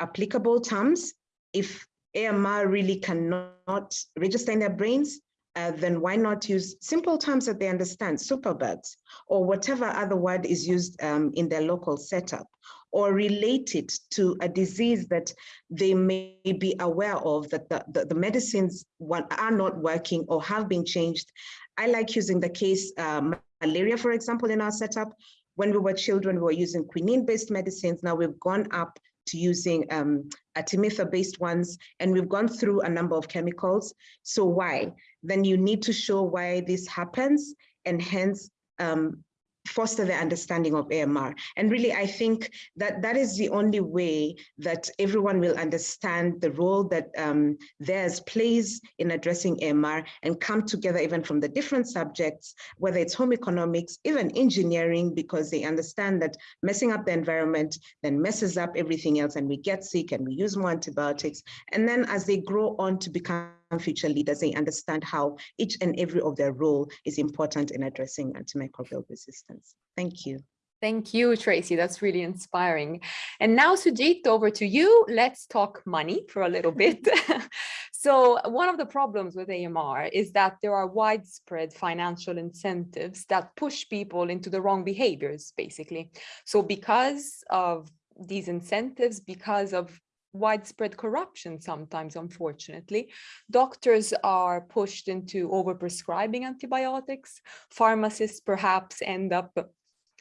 applicable terms. If AMR really cannot register in their brains, uh, then why not use simple terms that they understand, superbugs, or whatever other word is used um, in their local setup, or relate it to a disease that they may be aware of that the, the, the medicines are not working or have been changed. I like using the case um, malaria, for example, in our setup. When we were children, we were using quinine-based medicines. Now we've gone up to using um, artemether-based ones, and we've gone through a number of chemicals. So why? Then you need to show why this happens, and hence um, foster the understanding of AMR. And really, I think that that is the only way that everyone will understand the role that um, theirs plays in addressing AMR and come together even from the different subjects, whether it's home economics, even engineering, because they understand that messing up the environment then messes up everything else and we get sick and we use more antibiotics. And then as they grow on to become future leaders, they understand how each and every of their role is important in addressing antimicrobial resistance. Thank you. Thank you, Tracy. That's really inspiring. And now, Sujit, over to you. Let's talk money for a little bit. so one of the problems with AMR is that there are widespread financial incentives that push people into the wrong behaviors, basically. So because of these incentives, because of widespread corruption sometimes, unfortunately. Doctors are pushed into overprescribing antibiotics. Pharmacists perhaps end up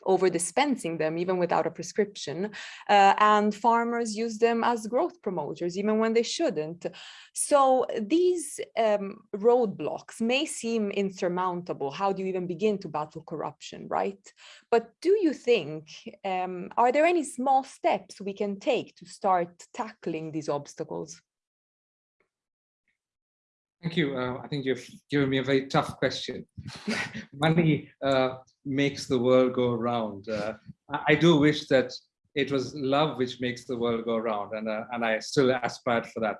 over dispensing them even without a prescription uh, and farmers use them as growth promoters even when they shouldn't. So these um, roadblocks may seem insurmountable. How do you even begin to battle corruption right? But do you think um, are there any small steps we can take to start tackling these obstacles Thank you. Uh, I think you've given me a very tough question. Money uh, makes the world go round. Uh, I, do wish that it was love which makes the world go round, and uh, and I still aspired for that.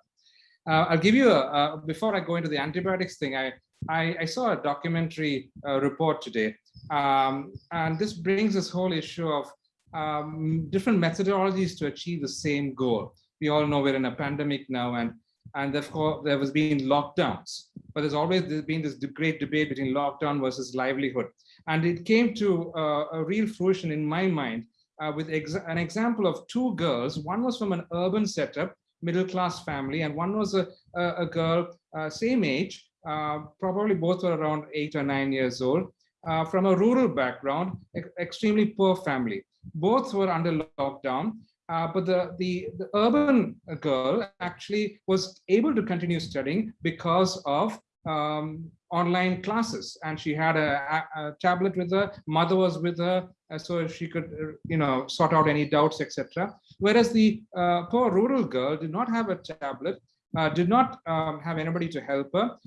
Uh, I'll give you a, before I go into the antibiotics thing. I I, I saw a documentary uh, report today, um, and this brings this whole issue of um, different methodologies to achieve the same goal. We all know we're in a pandemic now, and and therefore there was been lockdowns. But there's always been this great debate between lockdown versus livelihood. And it came to uh, a real fruition in my mind uh, with ex an example of two girls. One was from an urban setup, middle class family, and one was a, a, a girl, uh, same age, uh, probably both were around eight or nine years old, uh, from a rural background, extremely poor family. Both were under lockdown uh, but the, the, the urban girl actually was able to continue studying because of um, online classes. And she had a, a, tablet with her mother was with her uh, so she could uh, you know sort out any doubts etc whereas the uh, poor rural girl did not have a tablet uh, did not um, have anybody to help her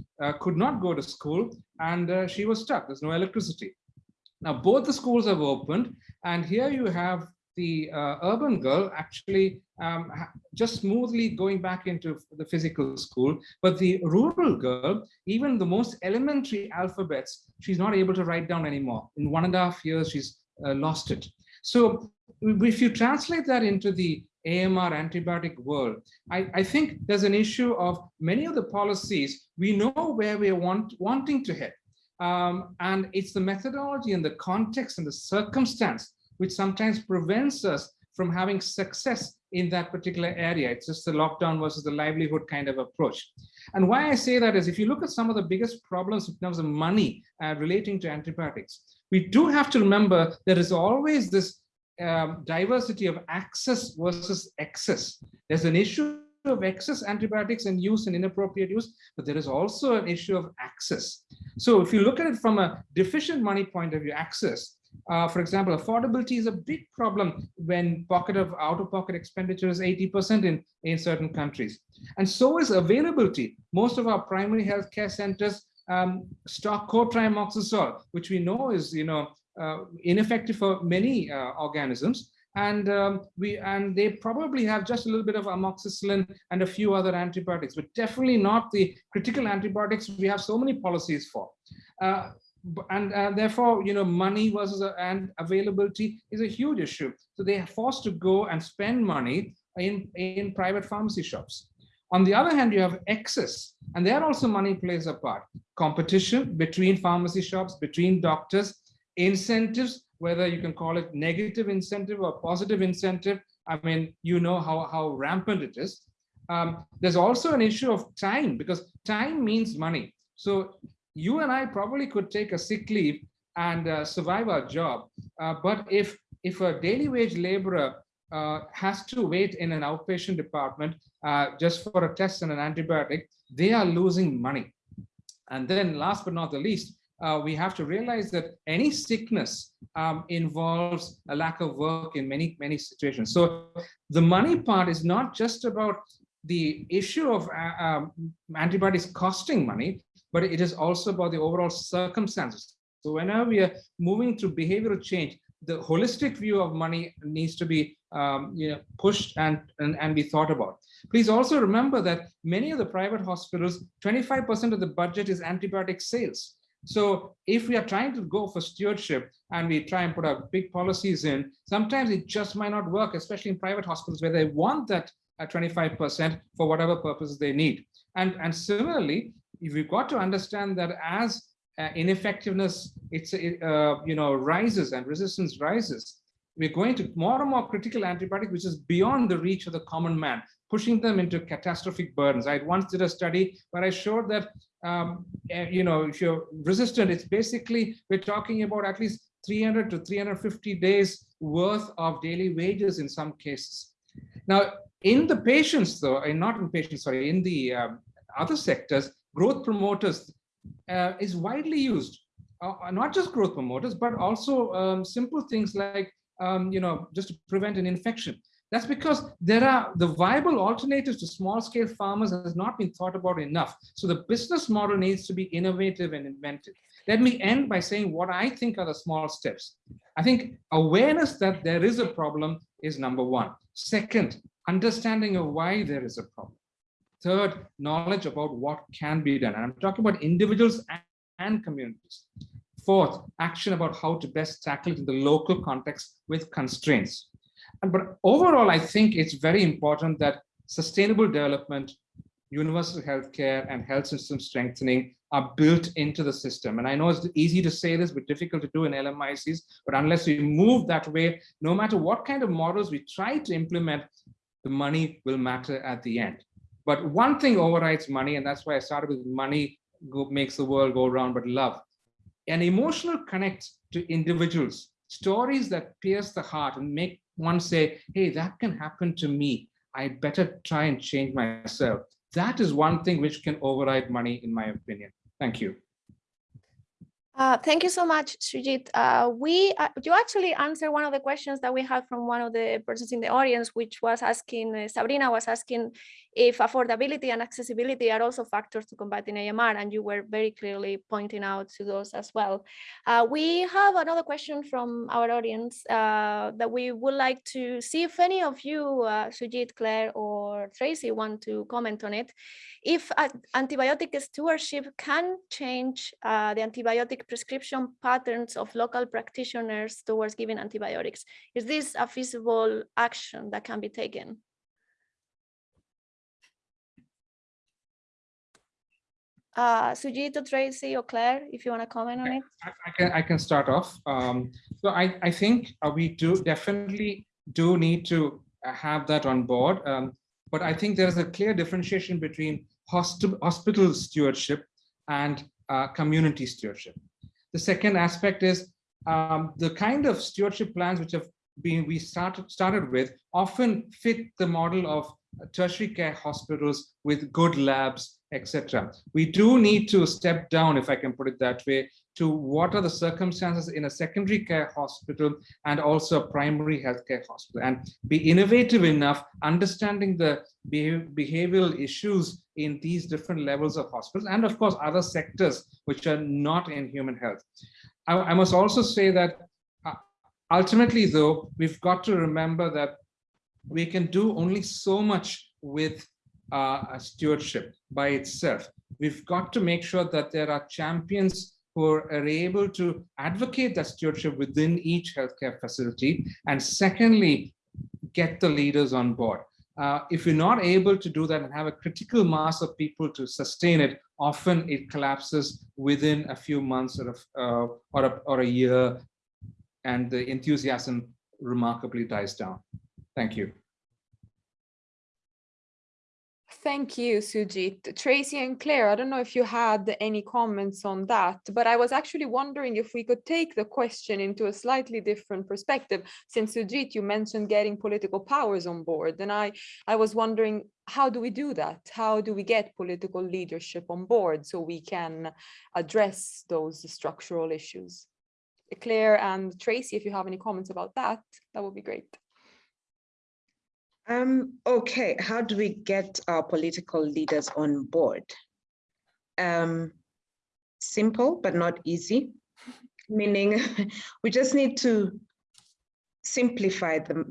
could not go to school and she was stuck. There's no electricity. Now both the schools have opened and here you have the uh, urban girl actually um, just smoothly going back into the physical school, but the rural girl, even the most elementary alphabets, she's not able to write down anymore. In one and a half years, she's uh, lost it. So if you translate that into the AMR antibiotic world, I, I, think there's an issue of many of the policies, we know where we are want, wanting to head. Um, and it's the methodology and the context and the circumstance which sometimes prevents us from having success in that particular area. It's just the lockdown versus the livelihood kind of approach. And why I say that is if you look at some of the biggest problems in terms of money uh, relating to antibiotics, we do have to remember there is always this um, diversity of access versus excess. There's an issue of excess antibiotics and use and inappropriate use, but there is also an issue of access. So if you look at it from a deficient money point of view, access, uh, for example, affordability is a big problem when pocket of out-of-pocket expenditure is 80% in, in certain countries. And so is availability. Most of our primary health care centers um, stock cotrimoxazole, which we know is you know, uh, ineffective for many uh, organisms. And um, we and they probably have just a little bit of amoxicillin and a few other antibiotics, but definitely not the critical antibiotics we have so many policies for. Uh, and uh, therefore, you know, money versus uh, and availability is a huge issue. So they are forced to go and spend money in, in private pharmacy shops. On the other hand, you have excess, and there also money plays a part. Competition between pharmacy shops, between doctors, incentives, whether you can call it negative incentive or positive incentive. I mean, you know how, how rampant it is. Um, there's also an issue of time because time means money. So you and I probably could take a sick leave and uh, survive our job. Uh, but if, if a daily wage laborer uh, has to wait in an outpatient department uh, just for a test and an antibiotic, they are losing money. And then last but not the least, uh, we have to realize that any sickness um, involves a lack of work in many, many situations. So the money part is not just about the issue of uh, um, costing money, but it is also about the overall circumstances. So whenever we are moving through behavioral change, the holistic view of money needs to be um, you know, pushed and, and, and be thought about. Please also remember that many of the private hospitals, 25% of the budget is antibiotic sales. So if we are trying to go for stewardship and we try and put our big policies in, sometimes it just might not work, especially in private hospitals where they want that 25% for whatever purposes they need. And, and similarly, we've got to understand that as uh, ineffectiveness it's uh, you know rises and resistance rises we're going to more and more critical antibiotic which is beyond the reach of the common man pushing them into catastrophic burdens i once did a study where i showed that um, uh, you know if you're resistant it's basically we're talking about at least 300 to 350 days worth of daily wages in some cases. Now, in the patients though, and not in patients, sorry, in the um, other sectors, growth promoters uh, is widely used. Uh, not just growth promoters, but also um, simple things like, um, you know, just to prevent an infection. That's because there are the viable alternatives to small scale farmers has not been thought about enough. So the business model needs to be innovative and inventive. Let me end by saying what I think are the small steps. I think awareness that there is a problem is number one. Second, understanding of why there is a problem. Third, knowledge about what can be done. And I'm talking about individuals and, communities. Fourth, action about how to best tackle it in the local context with constraints. And, but overall, I think it's very important that sustainable development, universal healthcare and health system strengthening are built into the system. And I know it's easy to say this, but difficult to do in LMICs. But unless we move that way, no matter what kind of models we try to implement, the money will matter at the end. But one thing overrides money, and that's why I started with money go, makes the world go round, but love. An emotional connect to individuals, stories that pierce the heart and make one say, hey, that can happen to me. I better try and change myself. That is one thing which can override money, in my opinion. Thank you. Uh, thank you so much, Sujit. Uh, we uh, you actually answered one of the questions that we had from one of the persons in the audience, which was asking uh, Sabrina was asking if affordability and accessibility are also factors to combating AMR, and you were very clearly pointing out to those as well. Uh, we have another question from our audience that we would like to see if any of you, Sujit, Claire, or Tracy want to comment on it. If antibiotic stewardship can change the antibiotic prescription patterns of local practitioners towards giving antibiotics. Is this a feasible action that can be taken? Uh, Sujito, Tracy, or Claire, if you want to comment on it. I, I, can, I can start off. Um, so I, I think uh, we do definitely do need to have that on board. Um, but I think there is a clear differentiation between hospital stewardship and uh, community stewardship. The second aspect is um, the kind of stewardship plans which have been we started started with often fit the model of tertiary care hospitals with good labs, etc. We do need to step down, if I can put it that way, to what are the circumstances in a secondary care hospital and also a primary healthcare hospital and be innovative enough, understanding the behavioral issues in these different levels of hospitals and of course other sectors which are not in human health. I, I must also say that uh, ultimately though, we've got to remember that we can do only so much with uh, stewardship by itself. We've got to make sure that there are champions who are able to advocate that stewardship within each healthcare facility. And secondly, get the leaders on board. Uh, if you're not able to do that and have a critical mass of people to sustain it, often it collapses within a few months or a, uh, or, a, or a year, and the enthusiasm remarkably dies down. Thank you. Thank you, Sujit. Tracy and Claire, I don't know if you had any comments on that, but I was actually wondering if we could take the question into a slightly different perspective. Since Sujit, you mentioned getting political powers on board, and I, I was wondering, how do we do that? How do we get political leadership on board so we can address those structural issues? Claire and Tracy, if you have any comments about that, that would be great. Um, okay, how do we get our political leaders on board? Um, simple, but not easy, meaning we just need to simplify the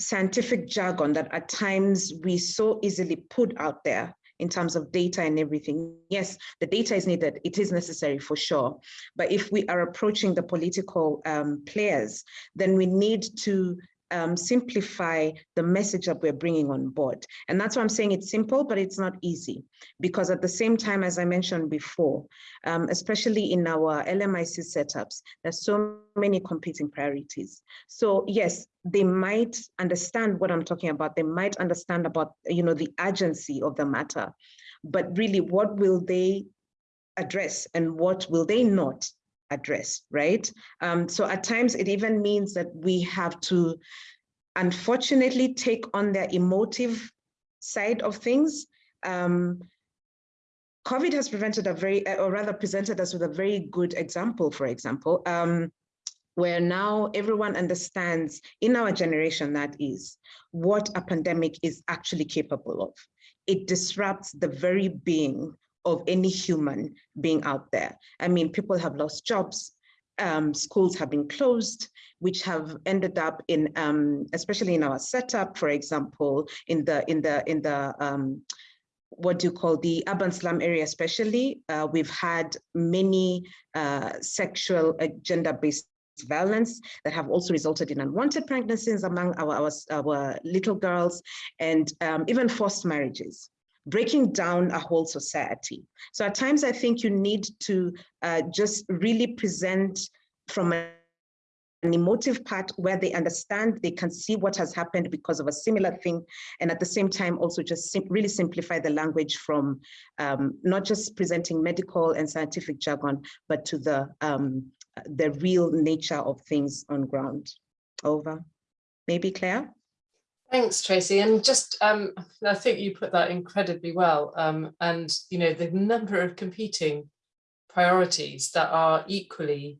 scientific jargon that at times we so easily put out there in terms of data and everything. Yes, the data is needed, it is necessary for sure. But if we are approaching the political um, players, then we need to um, simplify the message that we're bringing on board. And that's why I'm saying it's simple, but it's not easy. Because at the same time, as I mentioned before, um, especially in our LMIC setups, there's so many competing priorities. So yes, they might understand what I'm talking about. They might understand about, you know, the urgency of the matter. But really, what will they address and what will they not address, right? Um, so at times it even means that we have to unfortunately take on the emotive side of things. Um, COVID has prevented a very, or rather presented us with a very good example, for example, um, where now everyone understands in our generation that is what a pandemic is actually capable of. It disrupts the very being of any human being out there. I mean, people have lost jobs, um, schools have been closed, which have ended up in, um, especially in our setup, for example, in the in the in the um, what do you call the urban slum area, especially, uh, we've had many uh, sexual uh, gender-based violence that have also resulted in unwanted pregnancies among our, our, our little girls and um, even forced marriages breaking down a whole society. So at times I think you need to uh, just really present from an emotive part where they understand, they can see what has happened because of a similar thing. And at the same time, also just sim really simplify the language from um, not just presenting medical and scientific jargon, but to the, um, the real nature of things on ground. Over. Maybe Claire? Thanks, Tracy. And just, um, I think you put that incredibly well. Um, and, you know, the number of competing priorities that are equally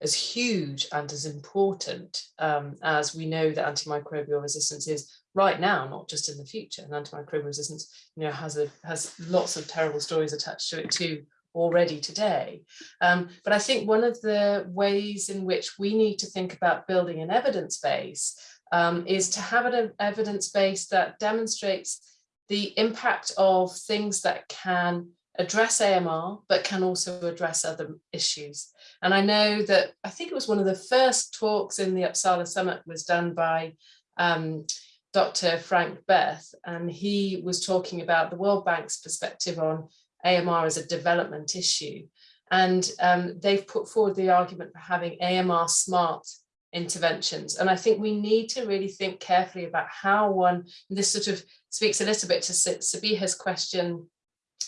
as huge and as important um, as we know that antimicrobial resistance is right now, not just in the future. And antimicrobial resistance, you know, has a has lots of terrible stories attached to it too already today. Um, but I think one of the ways in which we need to think about building an evidence base um, is to have an evidence base that demonstrates the impact of things that can address AMR, but can also address other issues. And I know that, I think it was one of the first talks in the Uppsala Summit was done by um, Dr. Franck Berthe, and he was talking about the World Bank's perspective on AMR as a development issue. And um, they've put forward the argument for having AMR smart interventions. And I think we need to really think carefully about how one, this sort of speaks a little bit to Sabiha's question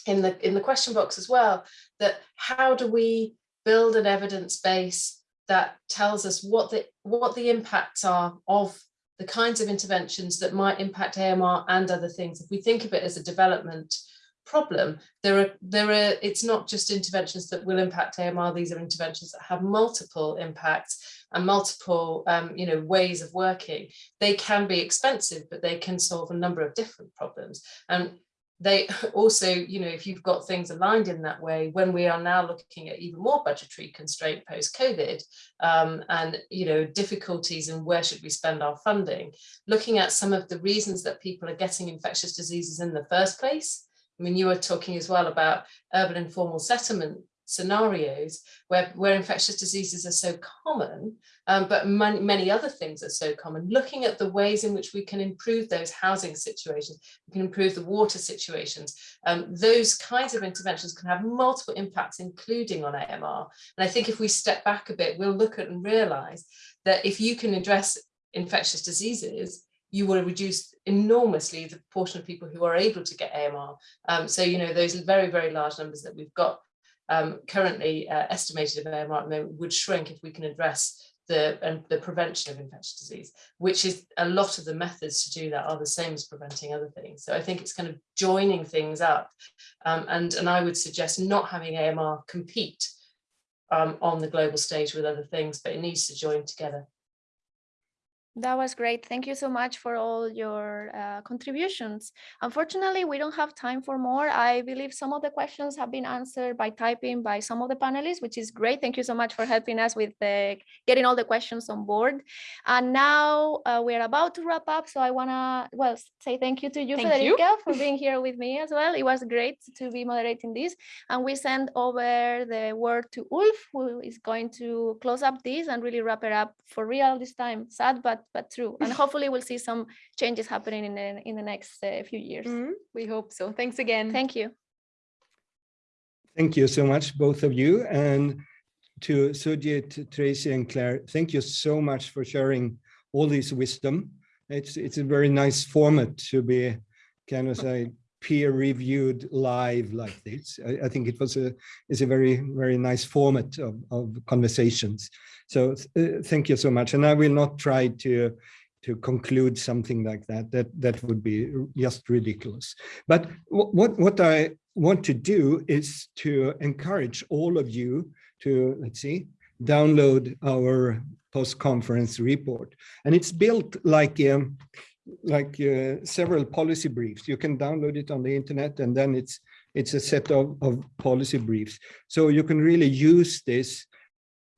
in the, in the question box as well, that how do we build an evidence base that tells us what the, what the impacts are of the kinds of interventions that might impact AMR and other things. If we think of it as a development problem, there are, there are, it's not just interventions that will impact AMR, these are interventions that have multiple impacts and multiple um, you know ways of working. They can be expensive but they can solve a number of different problems. And they also you know if you've got things aligned in that way when we are now looking at even more budgetary constraint post covid um, and you know difficulties and where should we spend our funding looking at some of the reasons that people are getting infectious diseases in the first place I mean, you were talking as well about urban informal settlement scenarios where, where infectious diseases are so common, um, but many, many other things are so common, looking at the ways in which we can improve those housing situations, we can improve the water situations. Um, those kinds of interventions can have multiple impacts, including on AMR. And I think if we step back a bit, we'll look at and realize that if you can address infectious diseases, you will reduce enormously the proportion of people who are able to get AMR. Um, so, you know, those very, very large numbers that we've got um, currently uh, estimated of AMR at the moment would shrink if we can address the, and the prevention of infectious disease, which is a lot of the methods to do that are the same as preventing other things. So I think it's kind of joining things up. Um, and, and I would suggest not having AMR compete um, on the global stage with other things, but it needs to join together. That was great. Thank you so much for all your uh, contributions. Unfortunately, we don't have time for more. I believe some of the questions have been answered by typing by some of the panelists, which is great. Thank you so much for helping us with uh, getting all the questions on board. And now uh, we're about to wrap up. So I want to, well, say thank you to you, thank Federica, you. for being here with me as well. It was great to be moderating this. And we send over the word to Ulf, who is going to close up this and really wrap it up for real this time. Sad, but but true. And hopefully we'll see some changes happening in the, in the next uh, few years. Mm -hmm. We hope so. Thanks again. Thank you. Thank you so much, both of you. And to Sujit, Tracy and Claire, thank you so much for sharing all this wisdom. It's, it's a very nice format to be kind of say peer-reviewed live like this. I, I think it was a is a very very nice format of, of conversations. So uh, thank you so much. And I will not try to to conclude something like that. That that would be just ridiculous. But what what I want to do is to encourage all of you to let's see download our post-conference report, and it's built like um, like uh, several policy briefs. You can download it on the internet, and then it's it's a set of, of policy briefs. So you can really use this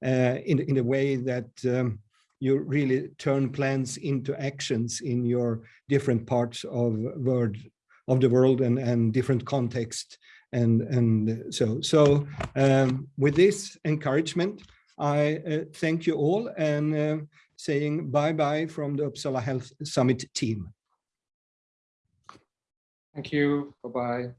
in in a way that um, you really turn plans into actions in your different parts of world of the world and and different context and and so so um, with this encouragement i uh, thank you all and uh, saying bye bye from the uppsala health summit team Thank you. Bye-bye.